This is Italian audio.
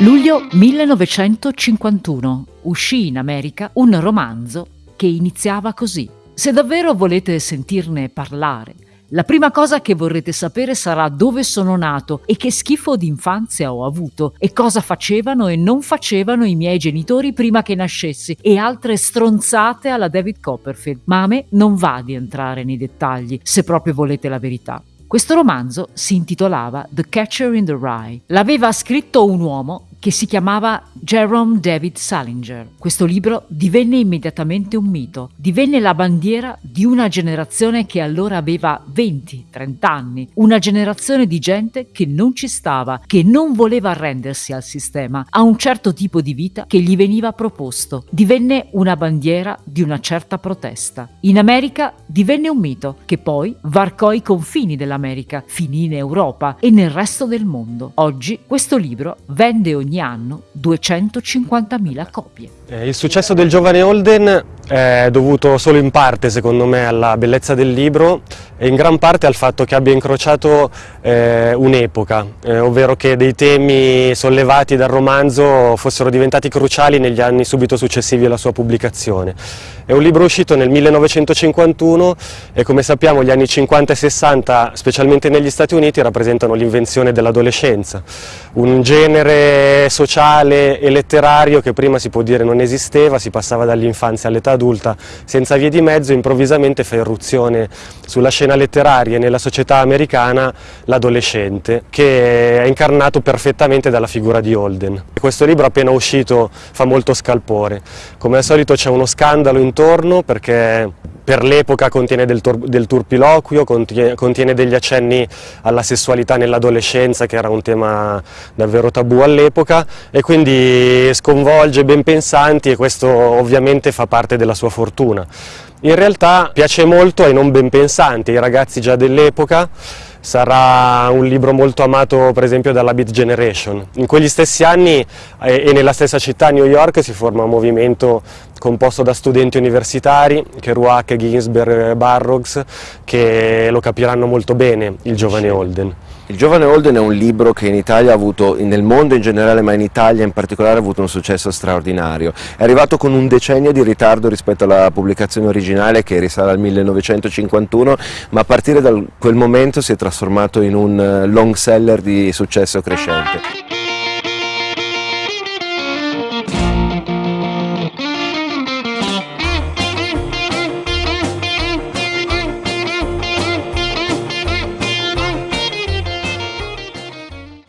Luglio 1951 uscì in America un romanzo che iniziava così. Se davvero volete sentirne parlare, la prima cosa che vorrete sapere sarà dove sono nato e che schifo d'infanzia ho avuto e cosa facevano e non facevano i miei genitori prima che nascessi e altre stronzate alla David Copperfield. Ma a me non va di entrare nei dettagli, se proprio volete la verità. Questo romanzo si intitolava The Catcher in the Rye. L'aveva scritto un uomo che si chiamava Jerome David Salinger. Questo libro divenne immediatamente un mito, divenne la bandiera di una generazione che allora aveva 20-30 anni, una generazione di gente che non ci stava, che non voleva arrendersi al sistema, a un certo tipo di vita che gli veniva proposto. Divenne una bandiera di una certa protesta. In America divenne un mito che poi varcò i confini dell'America, finì in Europa e nel resto del mondo. Oggi questo libro vende ogni ogni anno 250.000 copie. Eh, il successo del giovane Holden è dovuto solo in parte, secondo me, alla bellezza del libro e in gran parte al fatto che abbia incrociato eh, un'epoca, eh, ovvero che dei temi sollevati dal romanzo fossero diventati cruciali negli anni subito successivi alla sua pubblicazione. È un libro uscito nel 1951 e come sappiamo gli anni 50 e 60, specialmente negli Stati Uniti, rappresentano l'invenzione dell'adolescenza, un genere sociale e letterario che prima si può dire non esisteva, si passava dall'infanzia all'età adulta senza vie di mezzo, improvvisamente fa irruzione sulla scena letteraria e nella società americana l'adolescente, che è incarnato perfettamente dalla figura di Holden. Questo libro appena uscito fa molto scalpore, come al solito c'è uno scandalo intorno perché per l'epoca contiene del, del turpiloquio, contiene, contiene, degli accenni alla sessualità nell'adolescenza che era un tema davvero tabù all'epoca e quindi sconvolge ben pensanti e questo ovviamente fa parte della sua fortuna. In realtà piace molto ai non ben pensanti, ai ragazzi già dell'epoca, sarà un libro molto amato per esempio dalla Beat Generation. In quegli stessi anni e nella stessa città, New York, si forma un movimento composto da studenti universitari, Kerouac, Ginsberg, Barrocks, che lo capiranno molto bene, il giovane Holden. Il giovane Holden è un libro che in Italia ha avuto, nel mondo in generale, ma in Italia in particolare ha avuto un successo straordinario. È arrivato con un decennio di ritardo rispetto alla pubblicazione originale che risale al 1951, ma a partire da quel momento si è trasformato in un long seller di successo crescente.